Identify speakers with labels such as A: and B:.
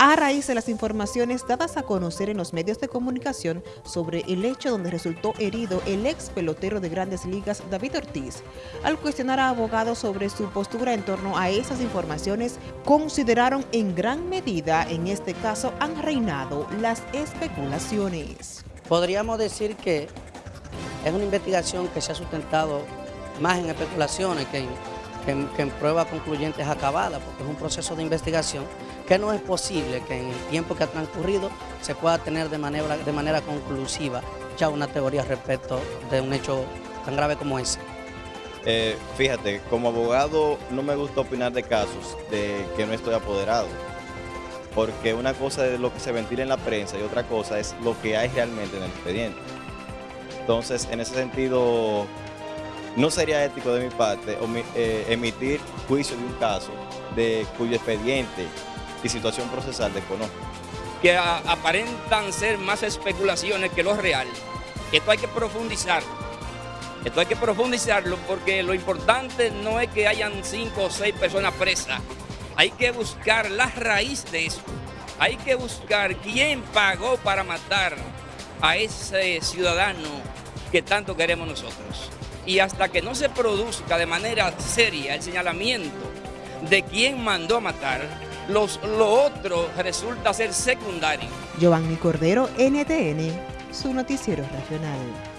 A: a raíz de las informaciones dadas a conocer en los medios de comunicación sobre el hecho donde resultó herido el ex pelotero de grandes ligas David Ortiz. Al cuestionar a abogados sobre su postura en torno a esas informaciones, consideraron en gran medida, en este caso, han reinado las especulaciones.
B: Podríamos decir que es una investigación que se ha sustentado más en especulaciones que en, que en pruebas concluyentes acabadas, porque es un proceso de investigación que no es posible que en el tiempo que ha transcurrido se pueda tener de manera, de manera conclusiva ya una teoría respecto de un hecho tan grave como ese.
C: Eh, fíjate, como abogado no me gusta opinar de casos de que no estoy apoderado, porque una cosa es lo que se ventila en la prensa y otra cosa es lo que hay realmente en el expediente. Entonces, en ese sentido, no sería ético de mi parte eh, emitir juicio de un caso de cuyo expediente y situación procesal desconozco.
D: Que aparentan ser más especulaciones que lo real. Esto hay que profundizar. Esto hay que profundizarlo porque lo importante no es que hayan cinco o seis personas presas. Hay que buscar la raíz de eso. Hay que buscar quién pagó para matar a ese ciudadano que tanto queremos nosotros. Y hasta que no se produzca de manera seria el señalamiento de quién mandó a matar, los, lo otro resulta ser secundario.
A: Giovanni Cordero, NTN, su noticiero regional.